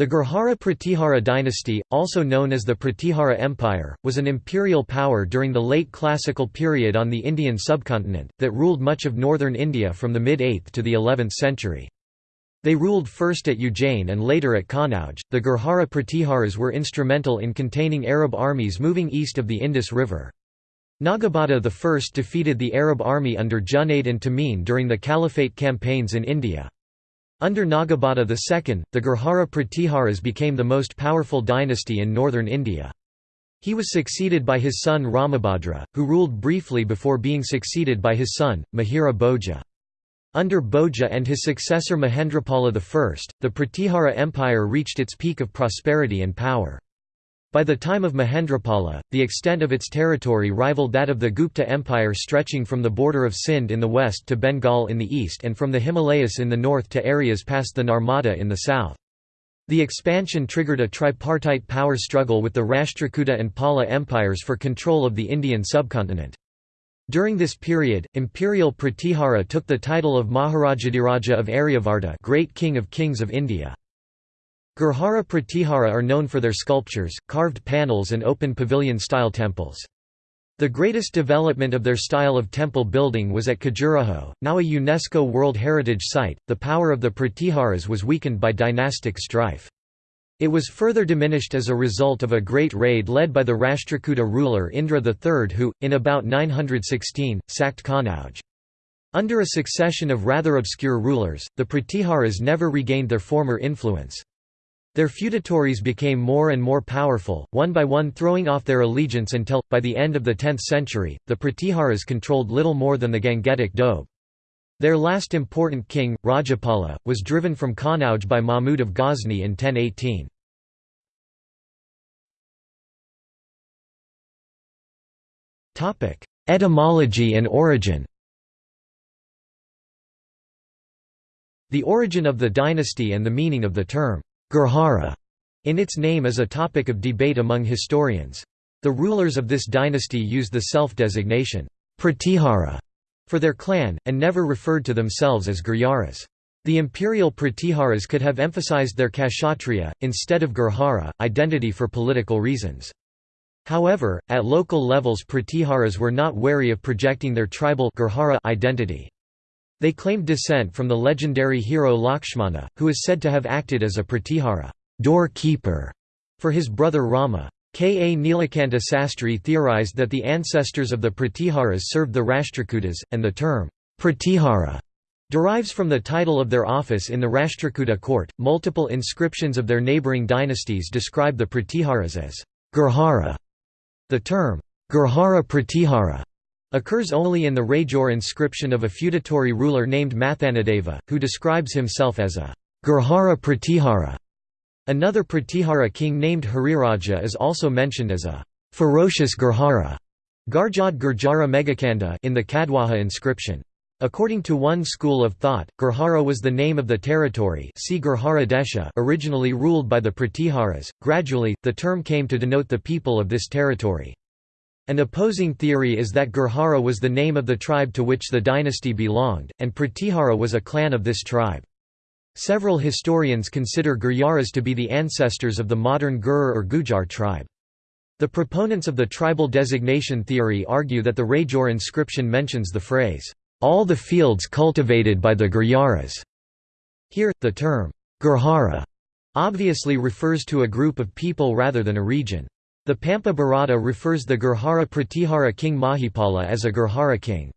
The Gurjara Pratihara dynasty, also known as the Pratihara Empire, was an imperial power during the late classical period on the Indian subcontinent, that ruled much of northern India from the mid-8th to the 11th century. They ruled first at Ujjain and later at Kannauj. The Gurjara Pratiharas were instrumental in containing Arab armies moving east of the Indus River. Nagabhata I defeated the Arab army under Junaid and Tamim during the Caliphate campaigns in India. Under Nagabhata II, the Gurjara Pratiharas became the most powerful dynasty in northern India. He was succeeded by his son Ramabhadra, who ruled briefly before being succeeded by his son, Mihira Bhoja. Under Bhoja and his successor Mahendrapala I, the Pratihara Empire reached its peak of prosperity and power. By the time of Mahendrapala, the extent of its territory rivaled that of the Gupta Empire stretching from the border of Sindh in the west to Bengal in the east and from the Himalayas in the north to areas past the Narmada in the south. The expansion triggered a tripartite power struggle with the Rashtrakuta and Pala empires for control of the Indian subcontinent. During this period, imperial Pratihara took the title of Maharajadhiraja of Aryavarta Great King of Kings of India. Gurjara Pratihara are known for their sculptures, carved panels and open pavilion-style temples. The greatest development of their style of temple building was at Khajuraho, now a UNESCO World Heritage Site. The power of the Pratiharas was weakened by dynastic strife. It was further diminished as a result of a great raid led by the Rashtrakuta ruler Indra III who, in about 916, sacked Kannauj. Under a succession of rather obscure rulers, the Pratiharas never regained their former influence. Their feudatories became more and more powerful, one by one throwing off their allegiance until, by the end of the 10th century, the Pratiharas controlled little more than the Gangetic Doab. Their last important king, Rajapala, was driven from Kannauj by Mahmud of Ghazni in 1018. Etymology and origin The origin of the dynasty and the meaning of the term Gurjara in its name is a topic of debate among historians. The rulers of this dynasty used the self-designation Pratihara for their clan, and never referred to themselves as Gurjaras. The imperial Pratiharas could have emphasized their Kshatriya, instead of Gurjara, identity for political reasons. However, at local levels Pratiharas were not wary of projecting their tribal Gurjara identity. They claimed descent from the legendary hero Lakshmana, who is said to have acted as a pratihara doorkeeper for his brother Rama. K. A. Nilakanta Sastri theorized that the ancestors of the Pratiharas served the Rashtrakutas, and the term Pratihara derives from the title of their office in the Rashtrakuta court. Multiple inscriptions of their neighboring dynasties describe the Pratiharas as Gurjara. The term Gurjara Pratihara occurs only in the Rajor inscription of a feudatory ruler named Mathanadeva, who describes himself as a Gurjara Pratihara. Another Pratihara king named Hariraja is also mentioned as a ferocious Gurjara Garjad Gurjara Megakanda in the Kadwaha inscription. According to one school of thought, Gurjara was the name of the territory originally ruled by the Pratiharas. Gradually, the term came to denote the people of this territory. An opposing theory is that Gurjara was the name of the tribe to which the dynasty belonged, and Pratihara was a clan of this tribe. Several historians consider Gurjaras to be the ancestors of the modern Gur or Gujar tribe. The proponents of the tribal designation theory argue that the Rajor inscription mentions the phrase, "...all the fields cultivated by the Gurjaras." Here, the term, Gurjara, obviously refers to a group of people rather than a region. The Pampa Bharata refers the Gurjara Pratihara king Mahipala as a Gurjara king.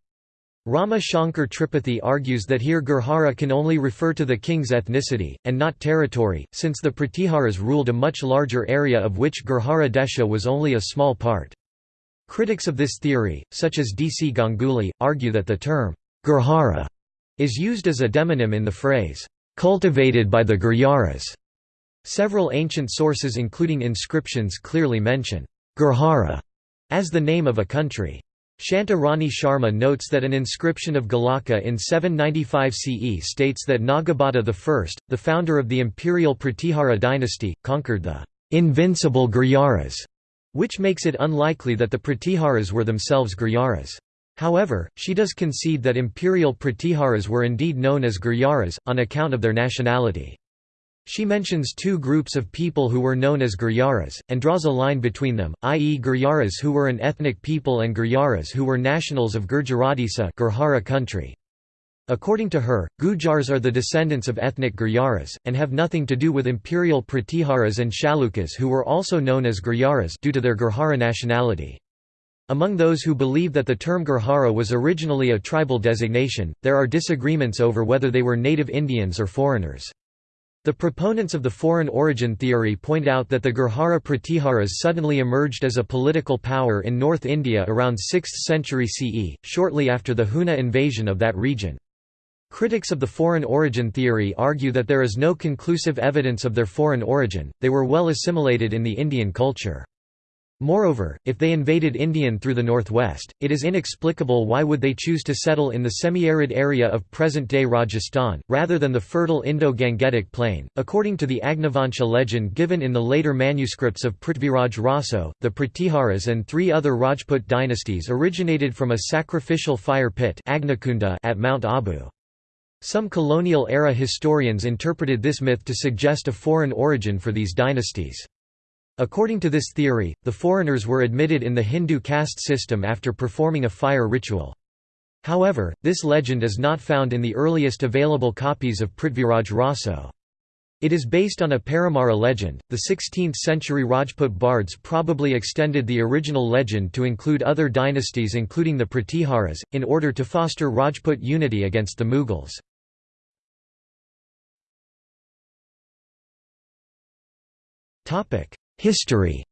Rama Shankar Tripathi argues that here Gurjara can only refer to the king's ethnicity, and not territory, since the Pratiharas ruled a much larger area of which Gurjara Desha was only a small part. Critics of this theory, such as D. C. Ganguly, argue that the term, Gurjara, is used as a demonym in the phrase, cultivated by the Gurjaras. Several ancient sources including inscriptions clearly mention Gurjara as the name of a country. Shanta Rani Sharma notes that an inscription of Galaka in 795 CE states that Nagabhata I, the founder of the imperial Pratihara dynasty, conquered the invincible Gurjaras, which makes it unlikely that the Pratiharas were themselves Gurjaras. However, she does concede that imperial Pratiharas were indeed known as Gurjaras, on account of their nationality. She mentions two groups of people who were known as Gurjaras, and draws a line between them, i.e. Gurjaras who were an ethnic people and Gurjaras who were nationals of Gurjaradisa Gurjara country. According to her, Gujars are the descendants of ethnic Gurjaras, and have nothing to do with imperial Pratiharas and Chalukyas who were also known as Gurjaras due to their Gurjara nationality. Among those who believe that the term Gurjara was originally a tribal designation, there are disagreements over whether they were native Indians or foreigners. The proponents of the foreign origin theory point out that the Gurjara Pratiharas suddenly emerged as a political power in North India around 6th century CE, shortly after the Huna invasion of that region. Critics of the foreign origin theory argue that there is no conclusive evidence of their foreign origin, they were well assimilated in the Indian culture. Moreover, if they invaded Indian through the northwest, it is inexplicable why would they choose to settle in the semi-arid area of present-day Rajasthan, rather than the fertile Indo-Gangetic plain. According to the Agnivansha legend given in the later manuscripts of Prithviraj Raso, the Pratiharas and three other Rajput dynasties originated from a sacrificial fire pit at Mount Abu. Some colonial-era historians interpreted this myth to suggest a foreign origin for these dynasties. According to this theory, the foreigners were admitted in the Hindu caste system after performing a fire ritual. However, this legend is not found in the earliest available copies of Prithviraj Raso. It is based on a Paramara legend. The 16th century Rajput bards probably extended the original legend to include other dynasties, including the Pratiharas, in order to foster Rajput unity against the Mughals. History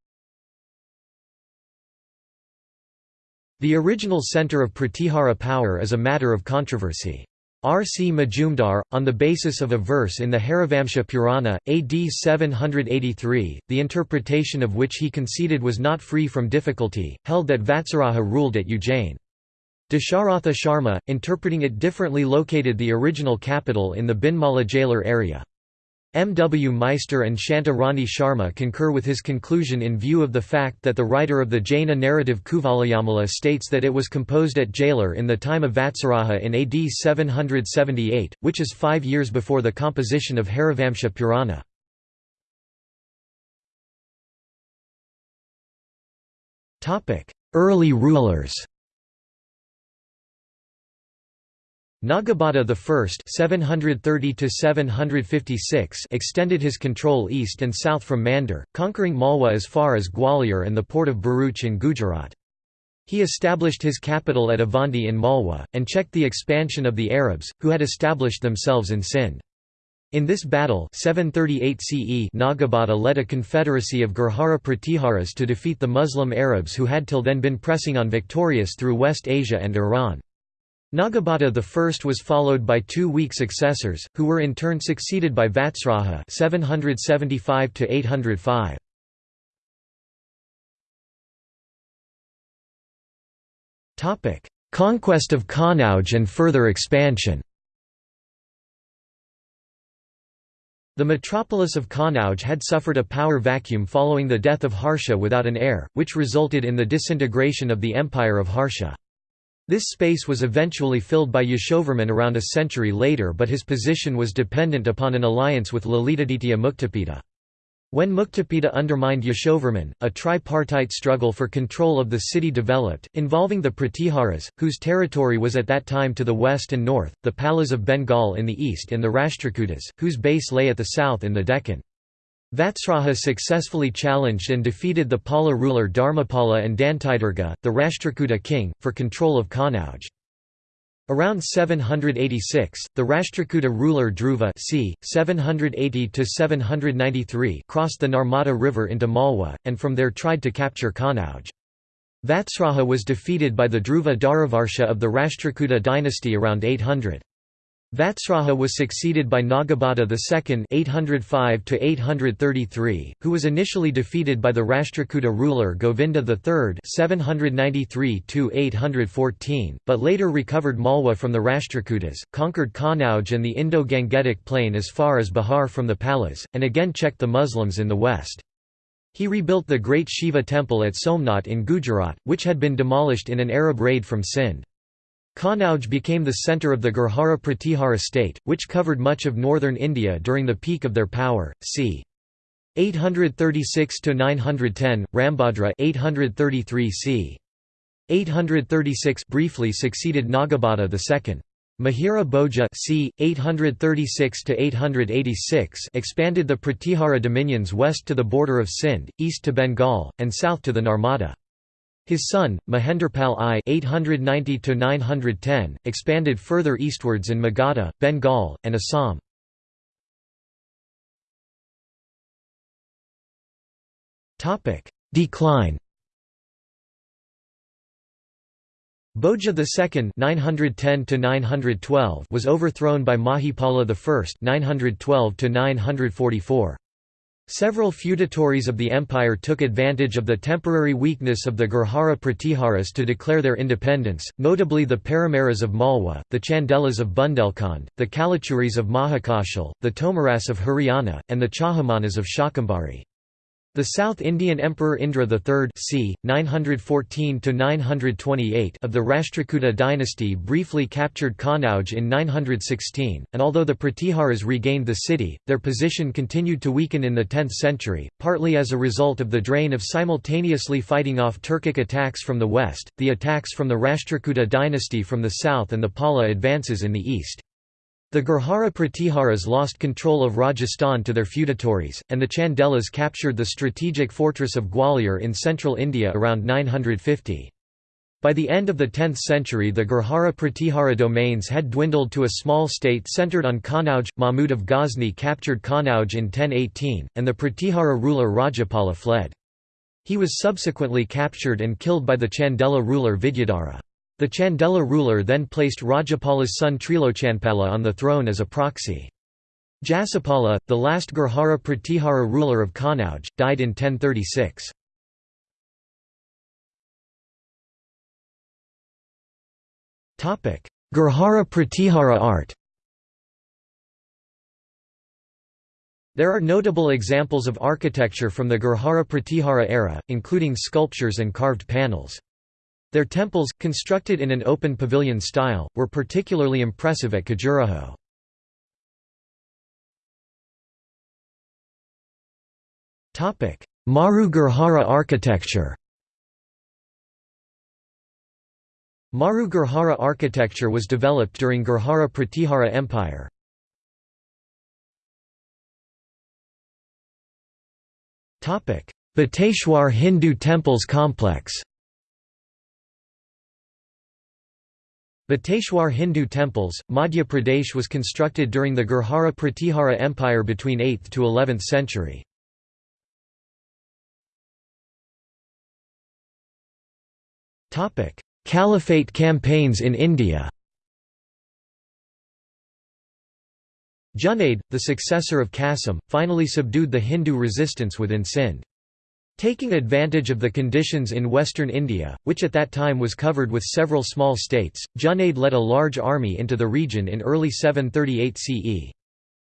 The original centre of Pratihara power is a matter of controversy. R. C. Majumdar, on the basis of a verse in the Harivamsha Purana, AD 783, the interpretation of which he conceded was not free from difficulty, held that Vatsaraja ruled at Ujjain. Dasharatha Sharma, interpreting it differently located the original capital in the Binmala Jalor area. M. W. Meister and Shanta Rani Sharma concur with his conclusion in view of the fact that the writer of the Jaina narrative Kuvalayamala states that it was composed at Jalor in the time of Vatsaraja in AD 778, which is five years before the composition of Harivamsha Purana. Early rulers Nagabhata I (730–756) extended his control east and south from Mandor, conquering Malwa as far as Gwalior and the port of Bharuch in Gujarat. He established his capital at Avanti in Malwa, and checked the expansion of the Arabs, who had established themselves in Sindh. In this battle 738 CE Nagabhata led a confederacy of Gurjara Pratiharas to defeat the Muslim Arabs who had till then been pressing on victorious through West Asia and Iran. Nagabhata I was followed by two weak successors, who were in turn succeeded by Vatsaraja 775 805. Topic: Conquest of Kannauj and further expansion. The metropolis of Kannauj had suffered a power vacuum following the death of Harsha without an heir, which resulted in the disintegration of the empire of Harsha. This space was eventually filled by Yashovarman around a century later but his position was dependent upon an alliance with Lalitaditya Muktapida. When Muktapida undermined Yashovarman, a tripartite struggle for control of the city developed, involving the Pratiharas, whose territory was at that time to the west and north, the Palas of Bengal in the east and the Rashtrakutas, whose base lay at the south in the Deccan. Vatsaraja successfully challenged and defeated the Pala ruler Dharmapala and Dantidurga, the Rashtrakuta king, for control of Kannauj. Around 786, the Rashtrakuta ruler Dhruva c. 780 crossed the Narmada River into Malwa, and from there tried to capture Kannauj. Vatsaraja was defeated by the Dhruva Dharavarsha of the Rashtrakuta dynasty around 800. Vatsaraja was succeeded by Nagabhata II 805 who was initially defeated by the Rashtrakuta ruler Govinda III 793 but later recovered Malwa from the Rashtrakutas, conquered Kannauj and the Indo-Gangetic plain as far as Bihar from the Palas, and again checked the Muslims in the west. He rebuilt the great Shiva temple at Somnath in Gujarat, which had been demolished in an Arab raid from Sindh. Kanauj became the centre of the Gurjara Pratihara state, which covered much of northern India during the peak of their power, c. 836 to 910 Ramabhadra 833 c. 836 briefly succeeded Nagabhata II. Mihira Bhoja c. 836 expanded the Pratihara dominions west to the border of Sindh, east to Bengal, and south to the Narmada. His son, Mahendrapala I 890 expanded further eastwards in Magadha, Bengal, and Assam. Decline Bhoja II 910 was overthrown by Mahipala I 912 944. Several feudatories of the empire took advantage of the temporary weakness of the Gurjara Pratiharas to declare their independence, notably the Paramaras of Malwa, the Chandelas of Bundelkhand, the Kalachuris of Mahakashal, the Tomaras of Haryana, and the Chahamanas of Shakambhari. The South Indian Emperor Indra III c. 914 of the Rashtrakuta dynasty briefly captured Kanauj in 916, and although the Pratiharas regained the city, their position continued to weaken in the 10th century, partly as a result of the drain of simultaneously fighting off Turkic attacks from the west, the attacks from the Rashtrakuta dynasty from the south and the Pala advances in the east. The Gurjara Pratiharas lost control of Rajasthan to their feudatories, and the Chandelas captured the strategic fortress of Gwalior in central India around 950. By the end of the 10th century the Gurjara Pratihara domains had dwindled to a small state centered on Kanauj. Mahmud of Ghazni captured Kanauj in 1018, and the Pratihara ruler Rajapala fled. He was subsequently captured and killed by the Chandela ruler Vidyadhara. The Chandela ruler then placed Rajapala's son Trilochanpala on the throne as a proxy. Jasapala, the last Gurjara Pratihara ruler of Kanauj, died in 1036. Gurjara Pratihara art There are notable examples of architecture from the Gurjara Pratihara era, including sculptures and carved panels. Their temples, constructed in an open pavilion style, were particularly impressive at Khajuraho. Maru Gurjara architecture Maru Gurjara architecture was developed during Gurjara Pratihara Empire. Bateshwar Hindu temples complex Bateshwar Hindu temples, Madhya Pradesh was constructed during the Gurjara Pratihara Empire between 8th to 11th century. Caliphate campaigns in India Junaid, the successor of Qasim, finally subdued the Hindu resistance within Sindh. Taking advantage of the conditions in western India, which at that time was covered with several small states, Junaid led a large army into the region in early 738 CE.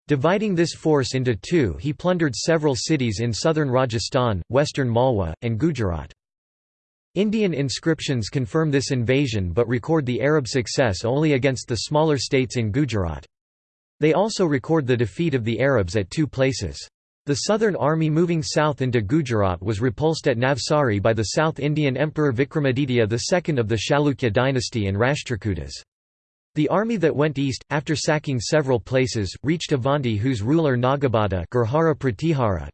Dividing this force into two he plundered several cities in southern Rajasthan, western Malwa, and Gujarat. Indian inscriptions confirm this invasion but record the Arab success only against the smaller states in Gujarat. They also record the defeat of the Arabs at two places. The southern army moving south into Gujarat was repulsed at Navsari by the South Indian Emperor Vikramaditya II of the Chalukya dynasty and Rashtrakutas. The army that went east, after sacking several places, reached Avanti whose ruler Nagabhata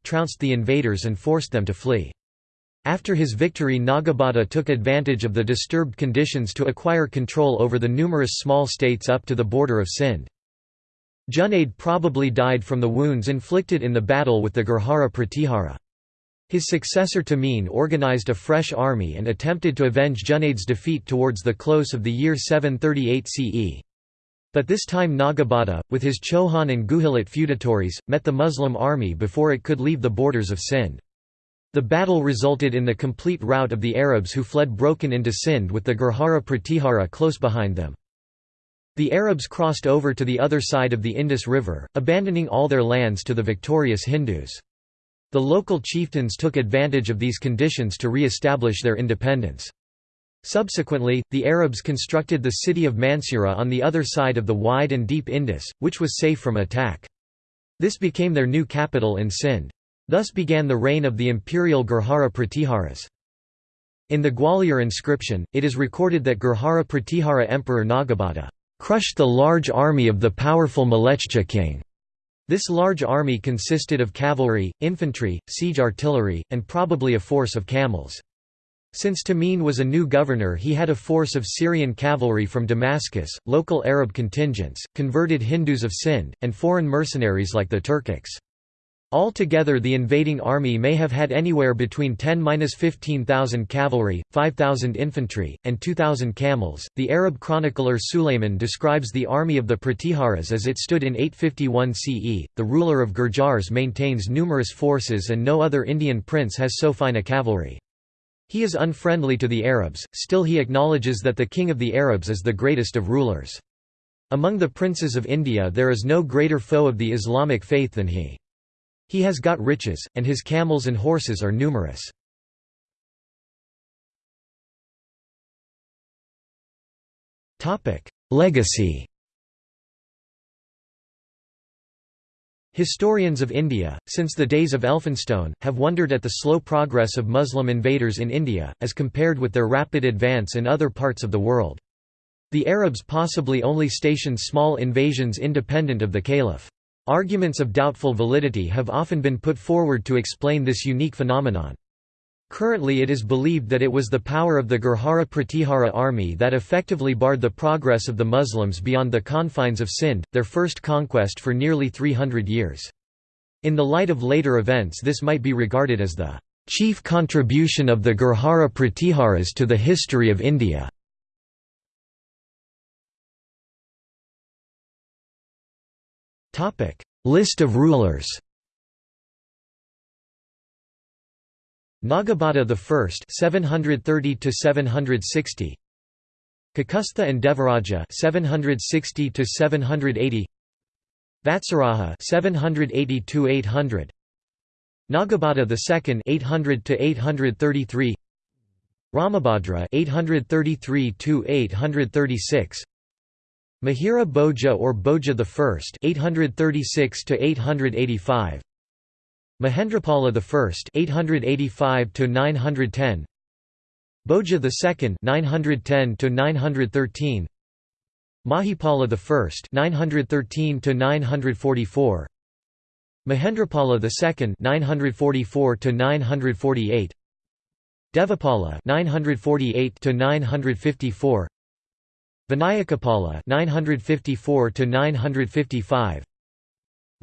trounced the invaders and forced them to flee. After his victory Nagabhata took advantage of the disturbed conditions to acquire control over the numerous small states up to the border of Sindh. Junaid probably died from the wounds inflicted in the battle with the Gurjara Pratihara. His successor Tamim organized a fresh army and attempted to avenge Junaid's defeat towards the close of the year 738 CE. But this time Nagabhata, with his Chauhan and Guhilot feudatories, met the Muslim army before it could leave the borders of Sindh. The battle resulted in the complete rout of the Arabs who fled broken into Sindh with the Gurjara Pratihara close behind them. The Arabs crossed over to the other side of the Indus River, abandoning all their lands to the victorious Hindus. The local chieftains took advantage of these conditions to re-establish their independence. Subsequently, the Arabs constructed the city of Mansura on the other side of the wide and deep Indus, which was safe from attack. This became their new capital in Sindh. Thus began the reign of the imperial Gurjara Pratiharas. In the Gwalior inscription, it is recorded that Gurjara Pratihara Emperor Nagabhata crushed the large army of the powerful Malechcha king. This large army consisted of cavalry, infantry, siege artillery, and probably a force of camels. Since Tamim was a new governor he had a force of Syrian cavalry from Damascus, local Arab contingents, converted Hindus of Sindh, and foreign mercenaries like the Turkics. Altogether the invading army may have had anywhere between 10–15,000 cavalry, 5,000 infantry, and 2,000 camels. The Arab chronicler Sulayman describes the army of the Pratiharas as it stood in 851 CE. The ruler of Gurjars maintains numerous forces and no other Indian prince has so fine a cavalry. He is unfriendly to the Arabs, still he acknowledges that the king of the Arabs is the greatest of rulers. Among the princes of India there is no greater foe of the Islamic faith than he. He has got riches, and his camels and horses are numerous. Legacy Historians of India, since the days of Elphinstone, have wondered at the slow progress of Muslim invaders in India, as compared with their rapid advance in other parts of the world. The Arabs possibly only stationed small invasions independent of the caliph. Arguments of doubtful validity have often been put forward to explain this unique phenomenon. Currently it is believed that it was the power of the Gurjara Pratihara army that effectively barred the progress of the Muslims beyond the confines of Sindh, their first conquest for nearly 300 years. In the light of later events this might be regarded as the chief contribution of the Gurjara Pratiharas to the history of India. Topic: List of rulers. Nagabhata I 730 to 760 Kakustha and Devaraja 760 to 780 Vatsaraja 780 to 800 Nagabhata II 800 to 833 Ramabhadra 833 to 836 Mihira Bhoja or Bhoja I 836 to 885 Mahendrapala I 885 to 910 Bhoja II 910 to 913 Mahipala I 913 to 944 Mahendrapala II 944 to 948 Devapala 948 to 954 Vinayakapala 954 to 955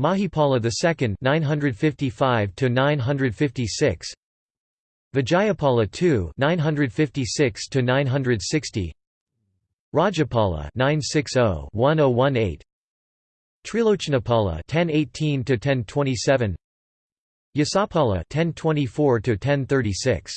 Mahipala II 955 to 956 Vijayapala II 956 to 960 Rajapala 960-1018 Trilochanapala 1018 to 1027 Yasapala 1024 to 1036